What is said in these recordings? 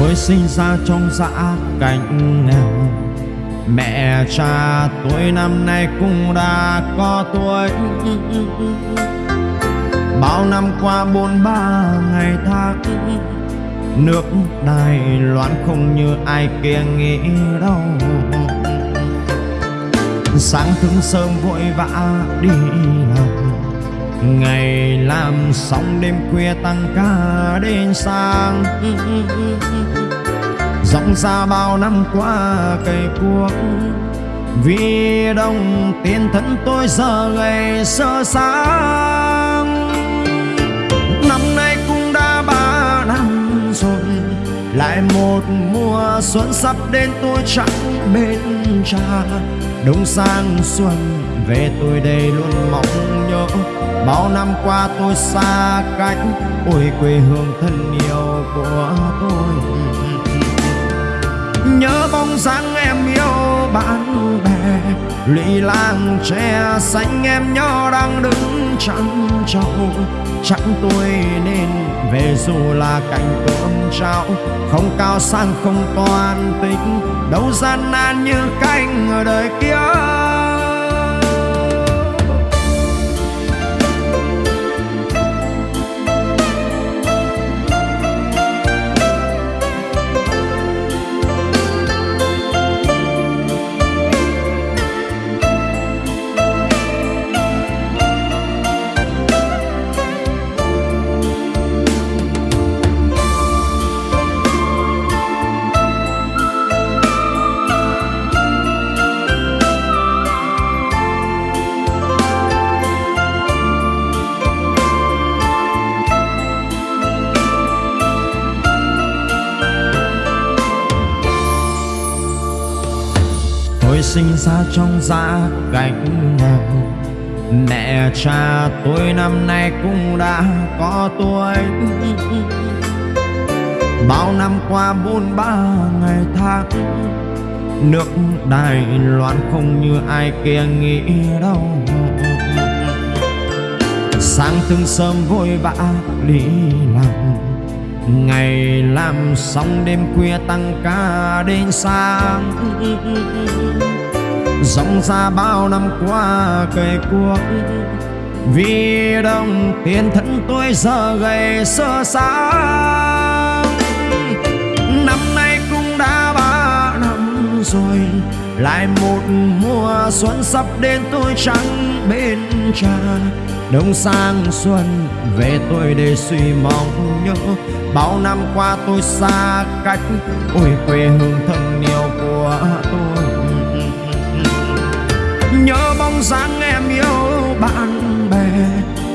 Tôi sinh ra trong dã cảnh nghèo. Mẹ cha tôi năm nay cũng đã có tuổi. Bao năm qua bốn ba ngày tháng, Nước Đài Loan không như ai kia nghĩ đâu. Sáng thức sớm vội vã đi làm. Ngày làm xong đêm khuya tăng ca đến sáng. Rộng ra bao năm qua cây cuốc. Vì đồng tiền thân tôi giờ ngày sơ sáng. Năm nay cũng đã ba năm rồi, Lại một mùa xuân sắp đến tôi chẳng bên cha Đông sang xuân về tôi đây luôn mong nhớ. Bao năm qua tôi xa cách, Ôi, quê hương thân yêu của tôi. Nhớ bóng dáng em yêu bạn bè, Lụy làng tre xanh em nhỏ đang đứng chăn trâu. Chẳng tôi nên về dù là cảnh cơm trao, Không cao sang không toàn tính. Đâu gian nan như canh ở đời kia. Sinh ra trong gia cảnh nghèo Mẹ cha tôi năm nay cũng đã có tuổi. Bao năm qua bốn ba ngày tháng, Nước Đài Loan không như ai kia nghĩ đâu. Sáng từng sớm vội vã đi làm, Ngày làm xong đêm khuya tăng ca đến sáng. Dòng ra bao năm qua cây cuộc. Vì đồng tiền thân tôi giờ gầy sơ sáng. Năm nay cũng đã ba năm rồi, Lại một mùa xuân sắp đến tôi chẳng bên cha Đông sang xuân về tôi để suy mong nhớ. Bao năm qua tôi xa cách, Ôi quê hương thân yêu của tôi bóng dáng em yêu bạn bè.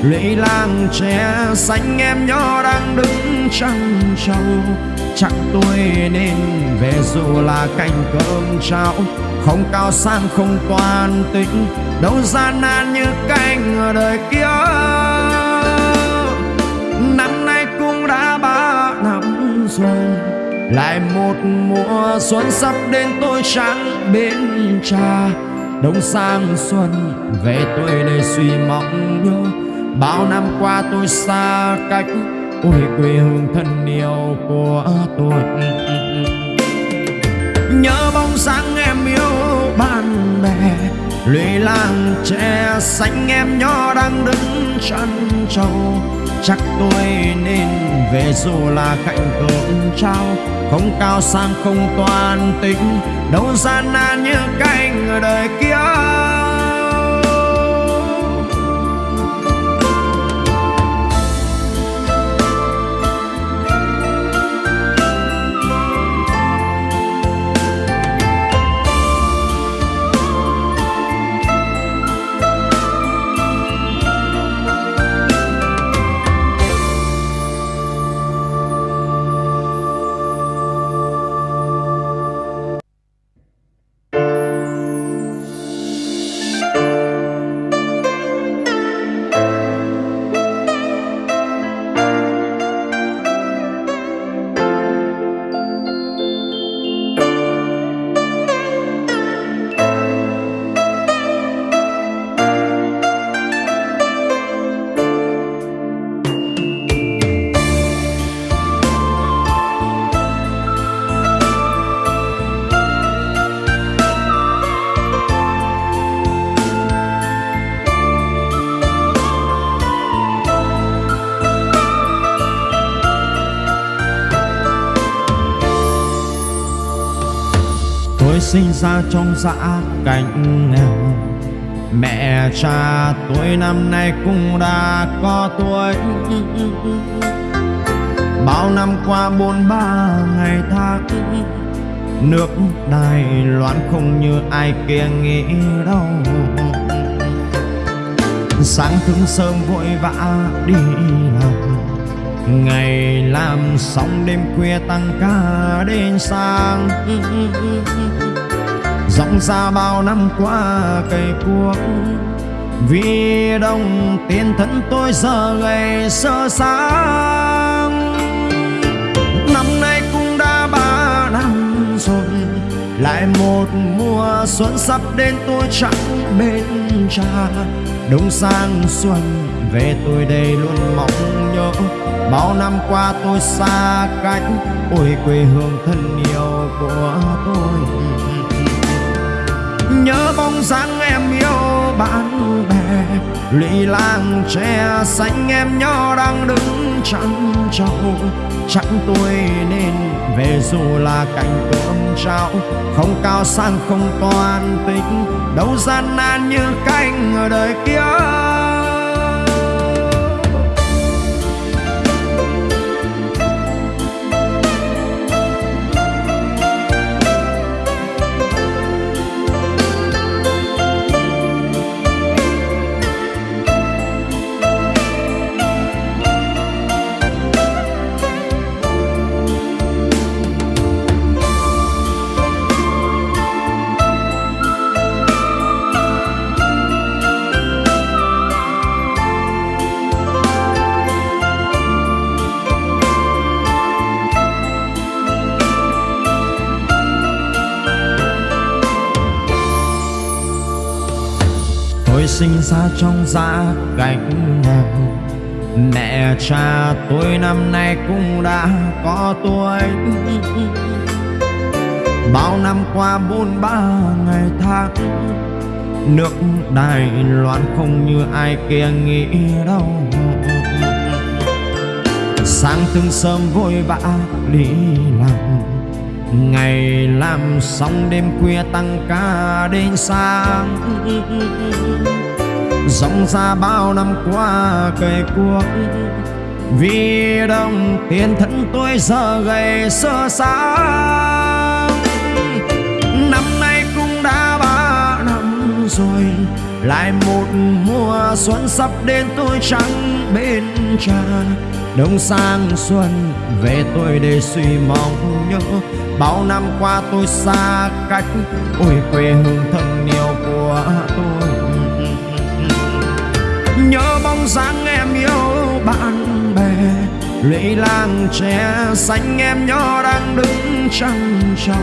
Lũy làng tre xanh em nhỏ đang đứng trăng trâu chẳng tôi nên về dù là cành cơm trao Không cao sang, không toàn tính. Đâu gian nan như canh ở đời kia. Năm nay cũng đã ba năm rồi. Lại một mùa xuân sắp đến, tôi chẳng bên cha. Đông sang xuân, về tôi đây suy mong nhớ. Bao năm qua tôi xa cách, Ôi quê hương thân yêu của tôi. Nhớ bóng dáng em yêu bạn bè Lũy lan tre xanh em nhỏ đang đứng chân trâu. Chắc tôi nên về dù là cạnh cơm trao. Không cao sang không toàn tính, Đâu gian nan như canh ở đời kia. Sinh ra trong dã cảnh nghèo. Mẹ cha tôi năm nay cũng đã có tuổi. Bao năm qua bốn ba ngày tháng, Nước Đài Loan không như ai kia nghĩ đâu. Sáng thức sớm vội vã đi làm, Ngày làm xong đêm khuya tăng ca đến sáng. Dòng xa bao năm qua cây cuốc. Vì đồng tiền thân tôi giờ gầy sơ sáng. Năm nay cũng đã ba năm rồi, Lại một mùa xuân sắp đến tôi chẳng bên cha. Đông sang xuân về tôi đây luôn mong nhớ, Bao năm qua tôi xa cách, Ôi quê hương thân yêu của tôi. Nhớ bóng dáng em yêu bạn bè. Lụy làng tre xanh em nhỏ đang đứng chăn trâu. Chẳng tôi nên về dù là cảnh cơm trao. Không cao sang, không toàn tính. Đâu gian nan như canh ở đời kia. Ra trong gia cảnh nghèo Mẹ cha tôi năm nay cũng đã có tuổi. Bao năm qua bốn ba ngày tháng, Nước Đài Loan không như ai kia nghĩ đâu. Sáng từng sớm vội vã đi làm, Ngày làm xong đêm khuya tăng ca đến sáng. Dòng ra bao năm qua cây cuốc Vì đồng tiền thân tôi giờ gầy sơ xa Năm nay cũng đã ba năm rồi, Lại một mùa xuân sắp đến tôi chẳng bên cha Đông sang xuân về tôi để suy mong nhớ, Bao năm qua tôi xa cách Ôi quê hương thân Lũy tre xanh em nhỏ đang đứng trăng trâu.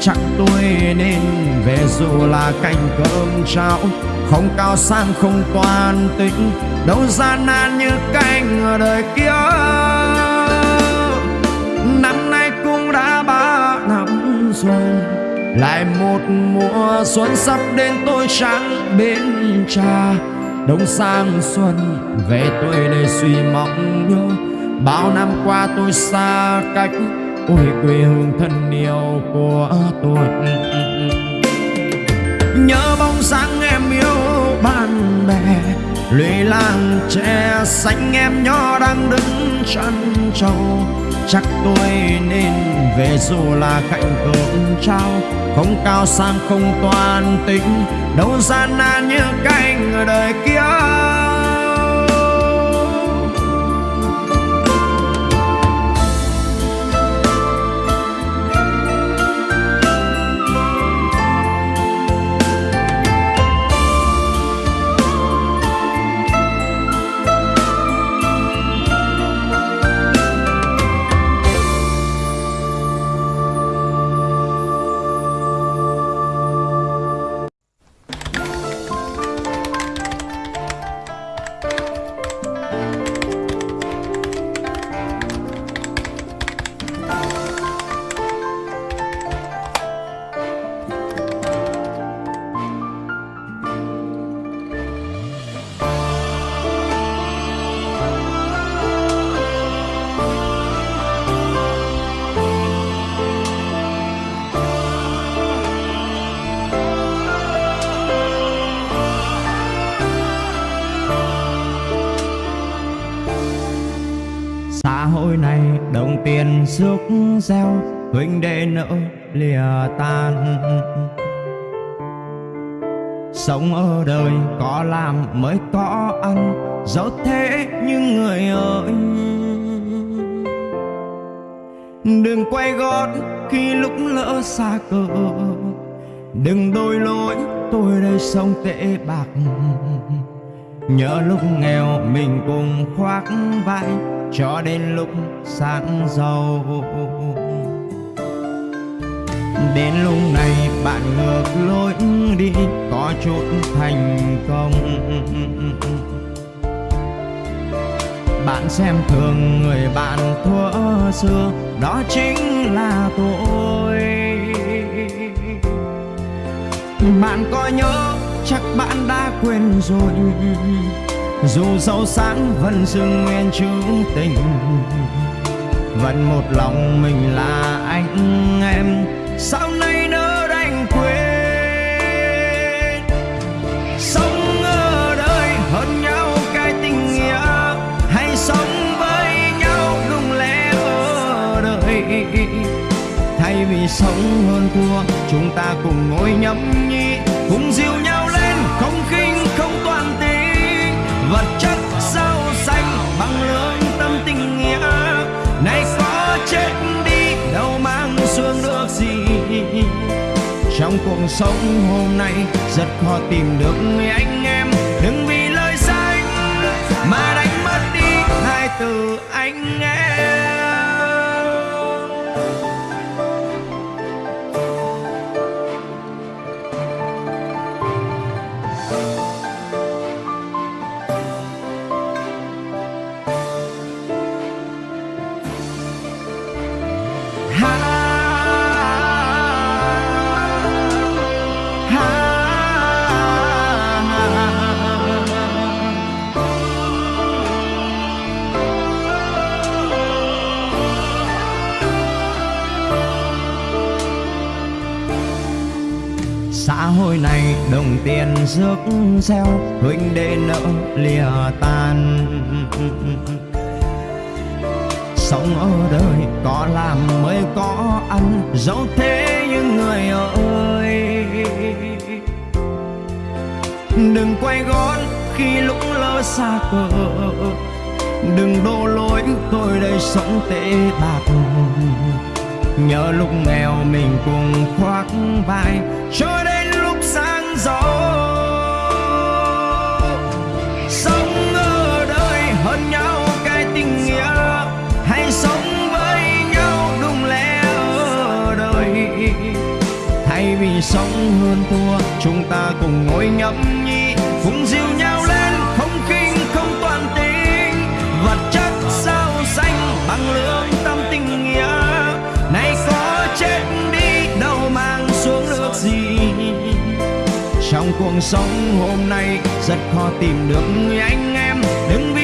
Chắc tôi nên về dù là cành cơm trao Không cao sang, không toàn tính. Đâu gian nan như canh ở đời kia. Năm nay cũng đã ba năm rồi, Lại một mùa xuân sắp đến tôi chẳng bên cha. Đông sang xuân về tôi đây suy mong nhớ Bao năm qua tôi xa cách Ôi quê hương thân yêu của tôi. Nhớ bóng dáng em yêu bạn bè lùi làng tre xanh em nhỏ đang đứng chân trâu. Chắc tôi nên về dù là cạnh cơm trao, Không cao sang không toàn tính, Đâu gian nan như cánh ở đời kia. Rước gieo huynh đệ nỡ lìa tan. Sống ở đời có làm mới có ăn dẫu thế nhưng người ơi. Đừng quay gót khi lúc lỡ xa cờ đừng đôi lỗi, tôi đây sống tệ bạc nhớ lúc nghèo mình cùng khoác vai, cho đến lúc sáng giàu. Đến lúc này bạn ngược lối đi, có chút thành công. Bạn xem thường người bạn thua xưa, đó chính là tôi. Bạn có nhớ chắc bạn đã quên rồi. Dù sâu sáng vẫn dưng nguyên chữ tình. Vẫn một lòng mình là anh em. Sau này nỡ đành quên? Sống ở đời hơn nhau cái tình nghĩa. Hay sống với nhau đúng lẽ ở đời thay vì sống hơn thua, chúng ta cùng ngồi nhâm nhi cùng dịu nhau vật chất sao xanh bằng lương tâm tình nghĩa. Này có chết đi, đâu mang xuống được gì. Trong cuộc sống hôm nay, rất khó tìm được người anh em. Đừng vì lời danh mà đánh mất đi hai từ anh em. Rước gieo huynh đệ nợ lìa tan. Sống ở đời có làm mới có ăn, dẫu thế những người ơi. Đừng quay gót khi lúc lỡ xa cờ. Đừng đổ lỗi tôi đây sống tệ bạc. Nhớ lúc nghèo mình cùng khoác vai, cho đến lúc sáng giàu thay sống hơn thua. Chúng ta cùng ngồi nhâm nhi cùng dìu nhau lên, không khinh không toàn tính. Vật chất sao xanh bằng lương tâm tình nghĩa. Nay có chết đi, đâu mang xuống được gì. Trong cuộc sống hôm nay, rất khó tìm được người anh em. Đừng vì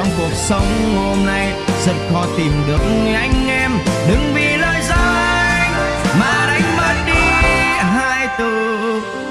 trong cuộc sống hôm nay. Rất khó tìm được anh em, đừng vì lời dối mà đánh mất đi hai từ.